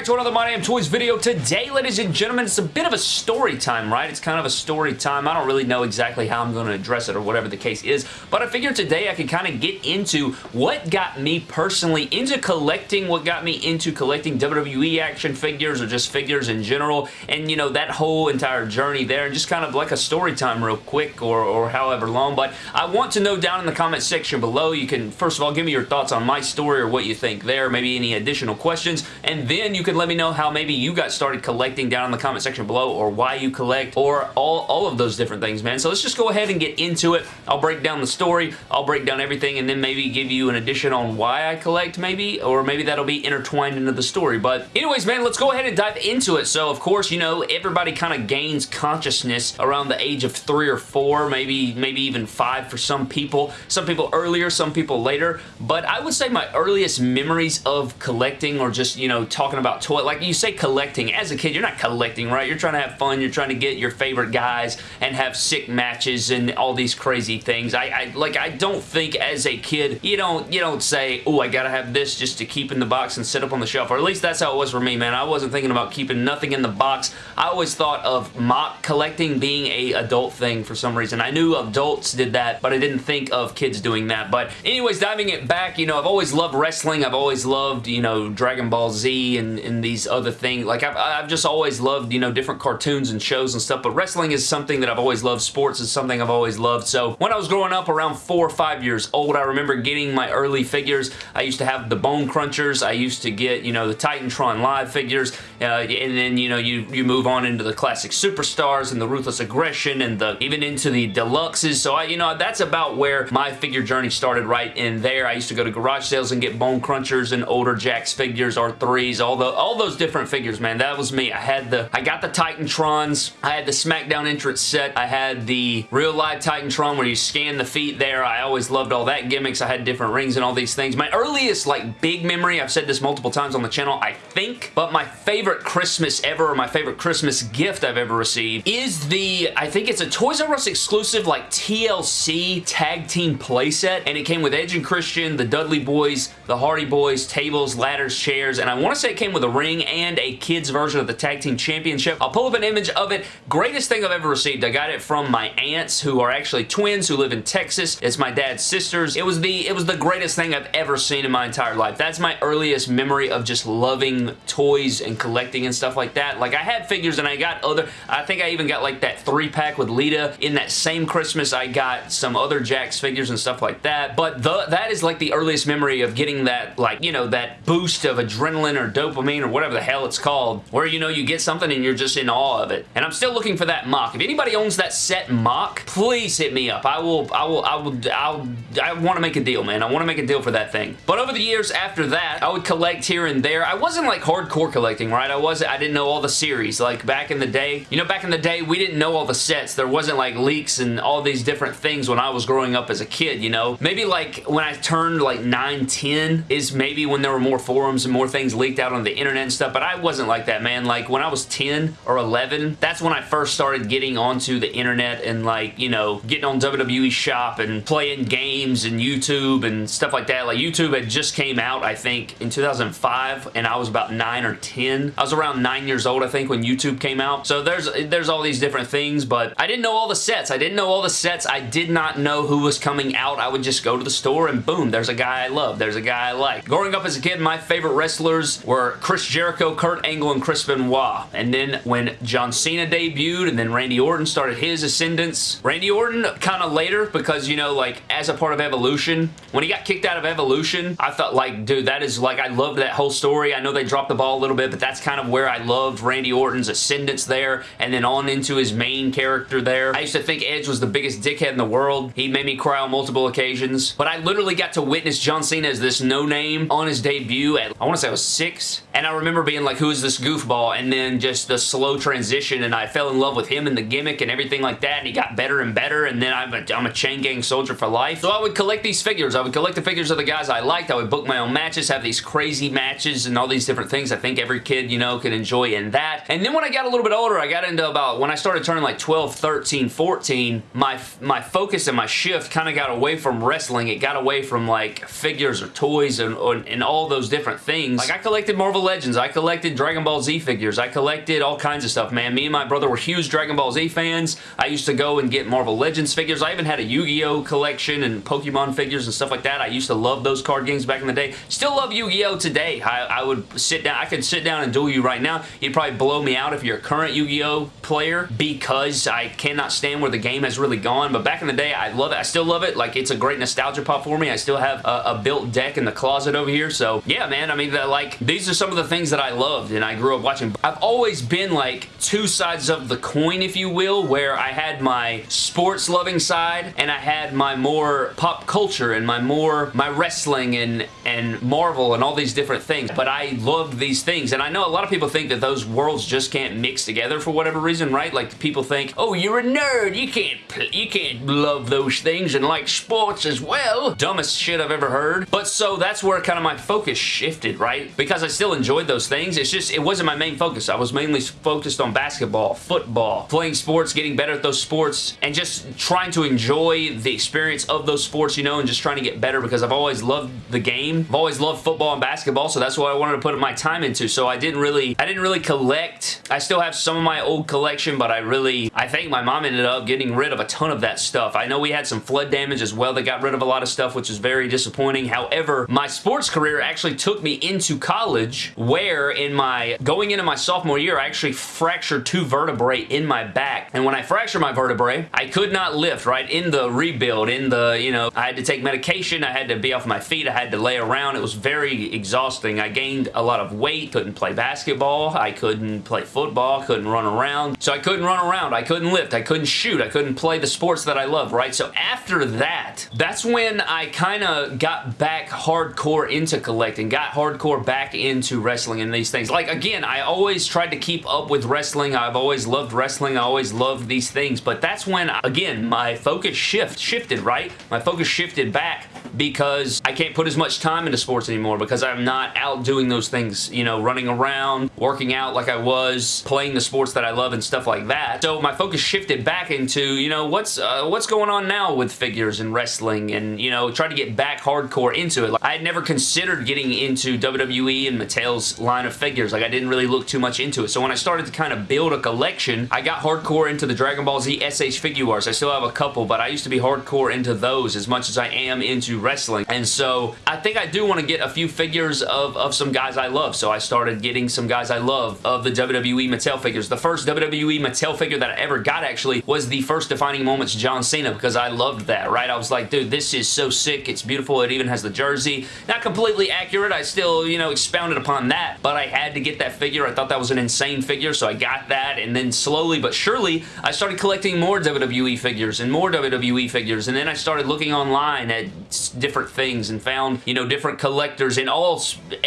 back to another My Damn Toys video. Today, ladies and gentlemen, it's a bit of a story time, right? It's kind of a story time. I don't really know exactly how I'm going to address it or whatever the case is, but I figured today I could kind of get into what got me personally into collecting, what got me into collecting WWE action figures or just figures in general, and, you know, that whole entire journey there, and just kind of like a story time real quick or, or however long, but I want to know down in the comment section below, you can, first of all, give me your thoughts on my story or what you think there, maybe any additional questions, and then you can let me know how maybe you got started collecting down in the comment section below or why you collect or all, all of those different things, man. So let's just go ahead and get into it. I'll break down the story. I'll break down everything and then maybe give you an addition on why I collect maybe or maybe that'll be intertwined into the story. But anyways, man, let's go ahead and dive into it. So, of course, you know, everybody kind of gains consciousness around the age of three or four, maybe, maybe even five for some people. Some people earlier, some people later. But I would say my earliest memories of collecting or just, you know, talking about toy. Like you say collecting. As a kid, you're not collecting, right? You're trying to have fun. You're trying to get your favorite guys and have sick matches and all these crazy things. I, I like I don't think as a kid you don't you don't say, oh I gotta have this just to keep in the box and sit up on the shelf. Or at least that's how it was for me, man. I wasn't thinking about keeping nothing in the box. I always thought of MOC collecting being a adult thing for some reason. I knew adults did that, but I didn't think of kids doing that. But anyways, diving it back, you know, I've always loved wrestling. I've always loved, you know, Dragon Ball Z and, and these other things. Like, I've, I've just always loved, you know, different cartoons and shows and stuff, but wrestling is something that I've always loved. Sports is something I've always loved. So, when I was growing up around four or five years old, I remember getting my early figures. I used to have the Bone Crunchers. I used to get, you know, the Titantron Live figures, uh, and then, you know, you, you move on into the classic Superstars and the Ruthless Aggression and the even into the Deluxes. So, I, you know, that's about where my figure journey started right in there. I used to go to garage sales and get Bone Crunchers and older Jakks figures, R3s, all, the, all those different figures, man. That was me. I had the, I got the Titantrons. I had the SmackDown entrance set. I had the real live Titantron where you scan the feet there. I always loved all that gimmicks. I had different rings and all these things. My earliest, like, big memory, I've said this multiple times on the channel, I think, but my favorite Christmas ever, or my favorite Christmas gift I've ever received is the, I think it's a Toys R Us exclusive, like, TLC tag team playset, and it came with Edge and Christian, the Dudley Boyz, the Hardy Boyz, tables, ladders, chairs, and I want to say it came with a ring and a kid's version of the Tag Team Championship. I'll pull up an image of it. Greatest thing I've ever received. I got it from my aunts who are actually twins who live in Texas. It's my dad's sisters. It was the it was the greatest thing I've ever seen in my entire life. That's my earliest memory of just loving toys and collecting and stuff like that. Like I had figures and I got other, I think I even got like that three pack with Lita. In that same Christmas I got some other Jakks figures and stuff like that. But the, that is like the earliest memory of getting that like, you know, that boost of adrenaline or dopamine or whatever the hell it's called where you know you get something and you're just in awe of it. And I'm still looking for that MOC. If anybody owns that set MOC, please hit me up. I will, I will, I will, I'll, I want to make a deal, man. I want to make a deal for that thing. But over the years after that, I would collect here and there. I wasn't like hardcore collecting, right? I wasn't, I didn't know all the series. Like back in the day, you know, back in the day, we didn't know all the sets. There wasn't like leaks and all these different things when I was growing up as a kid, you know? Maybe like when I turned like 9, 10 is maybe when there were more forums and more things leaked out on the internet and stuff, but I wasn't like that, man. Like when I was 10 or 11, that's when I first started getting onto the internet and like, you know, getting on WWE Shop and playing games and YouTube and stuff like that. Like YouTube had just came out, I think, in 2005 and I was about 9 or 10. I was around 9 years old, I think, when YouTube came out. So there's, there's all these different things, but I didn't know all the sets. I didn't know all the sets. I did not know who was coming out. I would just go to the store and boom, there's a guy I love. There's a guy I like. Growing up as a kid, my favorite wrestlers were Chris Jericho, Kurt Angle, and Chris Benoit. And then when John Cena debuted and then Randy Orton started his ascendance, Randy Orton kind of later because, you know, like as a part of Evolution, when he got kicked out of Evolution, I thought like, dude, that is like, I loved that whole story. I know they dropped the ball a little bit, but that's kind of where I loved Randy Orton's ascendance there and then on into his main character there. I used to think Edge was the biggest dickhead in the world. He made me cry on multiple occasions, but I literally got to witness John Cena as this no-name on his debut at, I want to say I was six, and I remember being like, who is this goofball? And then just the slow transition, and I fell in love with him and the gimmick and everything like that, and he got better and better, and then I'm a, I'm a chain gang soldier for life. So I would collect these figures. I would collect the figures of the guys I liked. I would book my own matches, have these crazy matches and all these different things I think every kid, you know, can enjoy in that. And then when I got a little bit older, I got into about, when I started turning like 12, 13, 14, my, my focus and my shift kind of got away from wrestling. It got away from like figures or toys and, and all those different things. Like I collected Marvel Legends. I collected Dragon Ball Z figures. I collected all kinds of stuff, man. Me and my brother were huge Dragon Ball Z fans. I used to go and get Marvel Legends figures. I even had a Yu-Gi-Oh collection and Pokemon figures and stuff like that. I used to love those card games back in the day. Still love Yu-Gi-Oh today. I, I would sit down. I could sit down and duel you right now. You'd probably blow me out if you're a current Yu-Gi-Oh player because I cannot stand where the game has really gone. But back in the day, I love it. I still love it. Like, it's a great nostalgia pop for me. I still have a, a built deck in the closet over here. So, yeah, man. I mean, like, these are some of the things that I loved and I grew up watching. I've always been, like, two sides of the coin, if you will, where I had my sports-loving side and I had my more pop culture and my more, my wrestling and, and Marvel and all these different things. But I loved these things. And I know a lot of people think that those worlds just can't mix together for whatever reason, right? Like, people think, oh, you're a nerd. You can't, you can't love those things and like sports as well. Dumbest shit I've ever heard. But so that's where kind of my focus shifted, right? Because I still enjoyed those things. It's just, it wasn't my main focus. I was mainly focused on basketball, football, playing sports, getting better at those sports, and just trying to enjoy the experience of those sports, you know, and just trying to get better because I've always loved the game. I've always loved football and basketball, so that's what I wanted to put my time into. So I didn't really, I didn't really collect. I still have some of my old collection, but I really, I think my mom ended up getting rid of a ton of that stuff. I know we had some flood damage as well that got rid of a lot of stuff, which is very disappointing. However, my sports career actually took me into college where in my, going into my sophomore year, I actually fractured two vertebrae in my back. And when I fractured my vertebrae, I could not lift, right? In the rebuild, in the, you know, I had to take medication, I had to be off my feet, I had to lay around. It was very exhausting. I gained a lot of weight, couldn't play basketball, I couldn't play football, couldn't run around. So I couldn't run around, I couldn't lift, I couldn't shoot, I couldn't play the sports that I love, right? So after that, that's when I kind of got back hardcore into collecting, got hardcore back into wrestling and these things. Like, again, I always tried to keep up with wrestling. I've always loved wrestling. I always loved these things. But that's when, again, my focus shift shifted, right? My focus shifted back because I can't put as much time into sports anymore because I'm not out doing those things, you know, running around, working out like I was, playing the sports that I love and stuff like that. So my focus shifted back into, you know, what's uh, what's going on now with figures and wrestling and, you know, try to get back hardcore into it. Like, I had never considered getting into WWE and Mattel's line of figures. Like, I didn't really look too much into it. So when I started to kind of build a collection, I got hardcore into the Dragon Ball Z SH Figuarts. I still have a couple, but I used to be hardcore into those as much as I am into wrestling. And so I think I do want to get a few figures of, of some guys I love. So I started getting some guys I love of the WWE Mattel figures. The first WWE Mattel figure that I ever got actually was the first Defining Moments John Cena because I loved that, right? I was like, dude, this is so sick. It's beautiful. It even has the jersey. Not completely accurate. I still, you know, expounded upon that, but I had to get that figure. I thought that was an insane figure, so I got that, and then slowly but surely, I started collecting more WWE figures and more WWE figures, and then I started looking online at different things and found, you know, different collectors in all,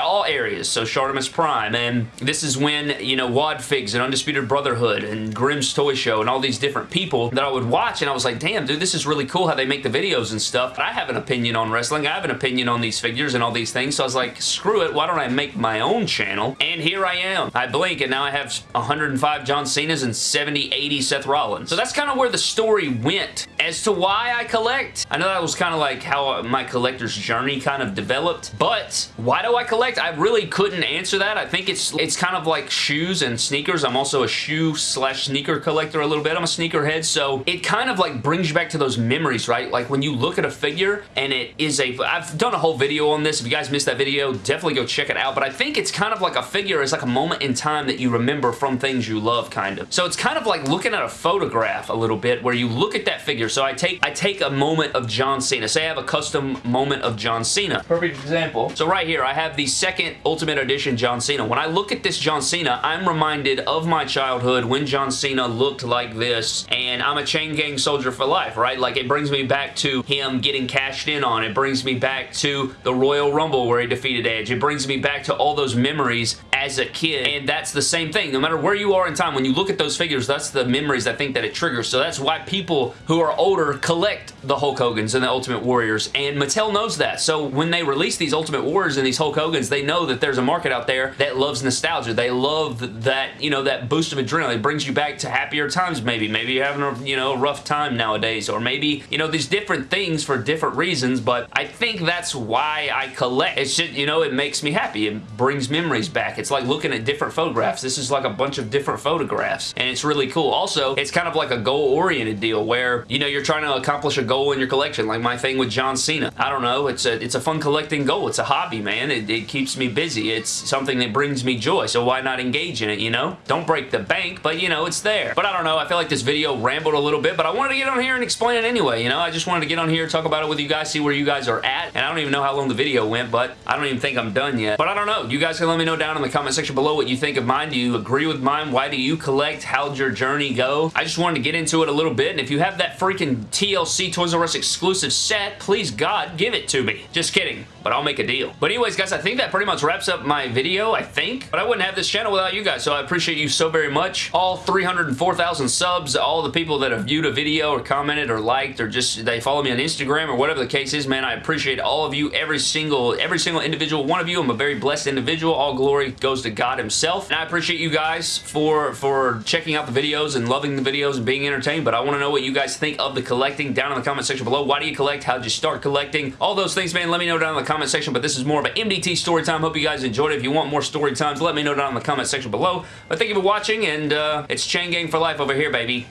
all areas. So Shartimus Prime, and this is when, you know, Wad Figs and Undisputed Brotherhood and Grimm's Toy Show and all these different people that I would watch, and I was like, damn, dude, this is really cool how they make the videos and stuff. But I have an opinion on wrestling. I have an opinion on these figures and all these things. So I was like, screw it. Why don't I make my own channel? And here I am. I blink and now I have 105 John Cena's and 70, 80 Seth Rollins. So that's kind of where the story went. As to why I collect, I know that was kind of like how my collector's journey kind of developed, but why do I collect? I really couldn't answer that. I think it's it's kind of like shoes and sneakers. I'm also a shoe slash sneaker collector a little bit. I'm a sneakerhead, so it kind of like brings you back to those memories, right? Like when you look at a figure and it is a... I've done a whole video on this. If you guys missed that video, definitely go check it out, but I think it's kind of like a figure is like a moment in time that you remember from things you love, kind of. So it's kind of like looking at a photograph a little bit where you look at that figure. So I take I take a moment of John Cena. Say I have a custom moment of John Cena. Perfect example. So right here, I have the second Ultimate Edition John Cena. When I look at this John Cena, I'm reminded of my childhood when John Cena looked like this, and I'm a chain gang soldier for life, right? Like, it brings me back to him getting cashed in on. It brings me back to the Royal Rumble where he defeated Edge. It brings me back to all those memories as a kid, and that's the same thing. No matter where you are in time, when you look at those figures, that's the memories I think that it triggers. So that's why people who are older collect the Hulk Hogan's and the Ultimate Warriors, and Mattel knows that. So when they release these Ultimate Warriors and these Hulk Hogan's, they know that there's a market out there that loves nostalgia. They love that, you know, that boost of adrenaline. It brings you back to happier times, maybe. Maybe you're having a, you know, rough time nowadays, or maybe, you know, these different things for different reasons, but I think that's why I collect. It's just, you know, it makes me happy. It brings memories back. It's like looking at different photographs. This is like a bunch of different photographs, and it's really cool. Also, it's kind of like a goal-oriented deal where, you know, you're trying to accomplish a goal in your collection, like my thing with John Cena. I don't know. It's a, it's a fun collecting goal. It's a hobby, man. It, it keeps me busy. It's something that brings me joy, so why not engage in it, you know? Don't break the bank, but, you know, it's there. But I don't know. I feel like this video rambled a little bit, but I wanted to get on here and explain it anyway, you know? I just wanted to get on here, talk about it with you guys, see where you guys are at, and I don't even know how long the video went, but I don't even think I'm done yet. But I don't know. You guys can let me know down in the comment section below what you think of mine. Do you agree with mine? Why do you collect? How'd your journey go? I just wanted to get into it a little bit, and if you have that freaking TLC Toys R Us exclusive set, please God, give it to me. Just kidding, but I'll make a deal. But anyways, guys, I think that pretty much wraps up my video, I think. But I wouldn't have this channel without you guys, so I appreciate you so very much. All 304,000 subs, all the people that have viewed a video or commented or liked or just they follow me on Instagram or whatever the case is, man, I appreciate all of you, every single, every single individual one of you. I'm a very blessed individual. All glory goes to God himself. And I appreciate you guys for, for checking out the videos and loving the videos and being entertained, but I want to know what you guys think of the collecting down in the comment section below. Why do you collect? How'd you start collecting? All those things, man, let me know down in the comment section, but this is more of an MDT story time. Hope you guys enjoyed it. If you want more story times, let me know down in the comment section below. But thank you for watching, and uh, it's Chain Gang for life over here, baby.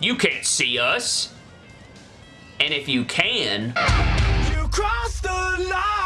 You can't see us. And if you can... You crossed the line!